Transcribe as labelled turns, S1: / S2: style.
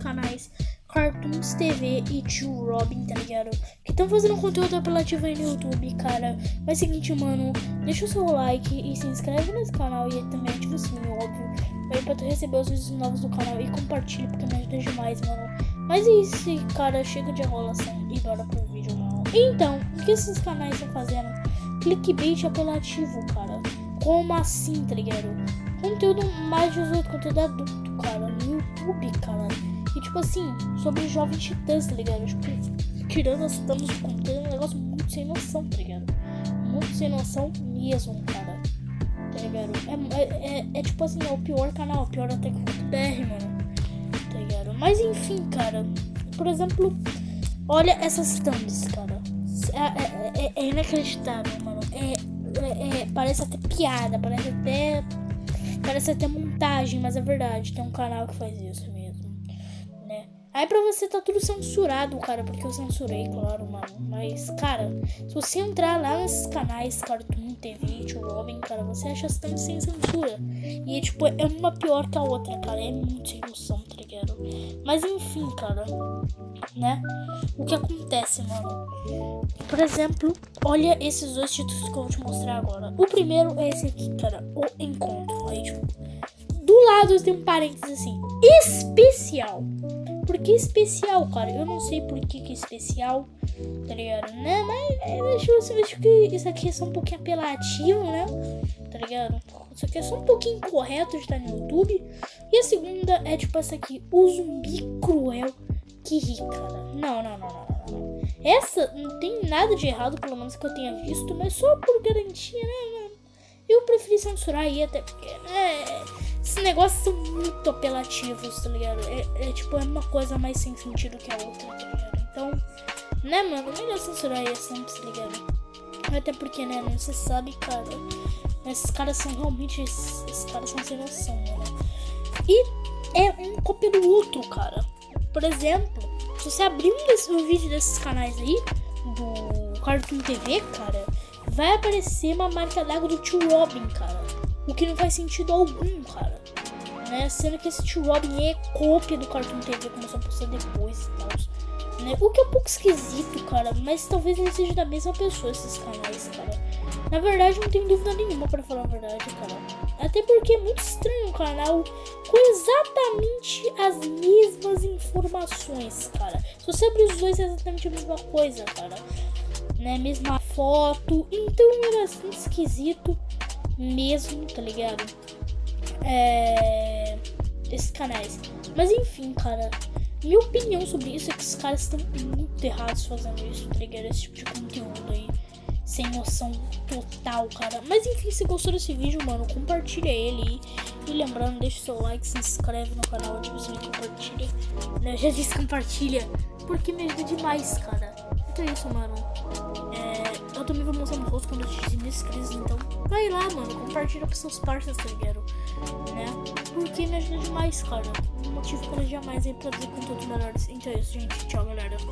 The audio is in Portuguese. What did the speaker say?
S1: canais Cartoons TV e Tio Robin, tá ligado? Que estão fazendo conteúdo apelativo aí no YouTube, cara. Mas é seguinte, mano, deixa o seu like e se inscreve nesse canal e também ativa o sininho, óbvio. Aí pra tu receber os vídeos novos do canal e compartilha, porque me ajuda demais, mano. Mas é isso, cara, chega de enrolação e bora pro vídeo, mano. Então, o que esses canais estão fazendo? Clickbait apelativo, cara. Como assim, tá ligado? Conteúdo mais 18, conteúdo adulto, cara, no YouTube, cara. E tipo assim, sobre jovens titãs, tá ligado? Tipo, tirando as damas de conteúdo, é um negócio muito sem noção, tá ligado? Muito sem noção mesmo, cara. Tá ligado? É, é, é, é tipo assim, é o pior canal, pior até que o BR, mano. Tá ligado? Mas enfim, cara. Por exemplo, olha essas thumbs, cara. É, é, é inacreditável, mano. É, parece até piada, parece até. Parece até montagem, mas é verdade. Tem um canal que faz isso mesmo. Aí pra você tá tudo censurado, cara, porque eu censurei, claro, mano. Mas, cara, se você entrar lá nesses canais Cartoon TV, Tio Robin, cara, você acha as thumbs sem censura. E, tipo, é uma pior que a outra, cara. É muito sem noção? Mas, enfim, cara, né? O que acontece, mano? Por exemplo, olha esses dois títulos que eu vou te mostrar agora. O primeiro é esse aqui, cara, O Encontro. Aí, tipo, do lado tem um parênteses assim, especial. Por que especial, cara? Eu não sei por que, que é especial, tá ligado? Né? Mas eu acho, eu acho que isso aqui é só um pouquinho apelativo, né? Tá ligado? Isso aqui é só um pouquinho incorreto de estar no YouTube. E a segunda é tipo essa aqui, o zumbi cruel que ri, cara. Não, não, não, não, não. Essa não tem nada de errado, pelo menos que eu tenha visto, mas só por garantia, né, mano? Eu preferi censurar aí, até porque, né? Esses negócios são muito apelativos, tá ligado? É, é, tipo, é uma coisa mais sem sentido que a outra, tá ligado? Então, né, mano? Melhor censurar aí assim, tá ligado? Até porque, né, não se sabe, cara. Esses caras são realmente. Esses, esses caras são sem noção, mano. E é um cópia do outro, cara. Por exemplo, se você abrir um, desse, um vídeo desses canais aí, do Cartoon TV, cara, vai aparecer uma marca d'água do tio Robin, cara. O que não faz sentido algum, cara. Né? Sendo que esse tio Robin é cópia do Cartoon TV, começou a postar depois e tal. Né? O que é um pouco esquisito, cara. Mas talvez ele seja da mesma pessoa, esses canais, cara. Na verdade, não tenho dúvida nenhuma para falar a verdade, cara. Até porque é muito estranho um canal com exatamente as mesmas informações, cara. Se você abrir os dois, é exatamente a mesma coisa, cara. Né? Mesma foto. Então é bastante esquisito mesmo, tá ligado? É... Esses canais. Mas enfim, cara. Minha opinião sobre isso é que esses caras estão muito errados fazendo isso, tá ligado? Esse tipo de conteúdo aí. Sem noção total, cara. Mas enfim, se gostou desse vídeo, mano, compartilha ele. E, lembrando, deixa o seu like, se inscreve no canal, ativa o sininho, compartilha. Já disse compartilha, porque me ajuda demais, cara. Então é isso, mano. É, eu também vou mostrar no rosto quando eu te mil inscritos, então vai lá, mano, compartilha com seus parceiros, tá ligado? Né? Porque me ajuda demais, cara. Um motivo para jamais aí produzir conteúdos melhores. Então é isso, gente. Tchau, galera.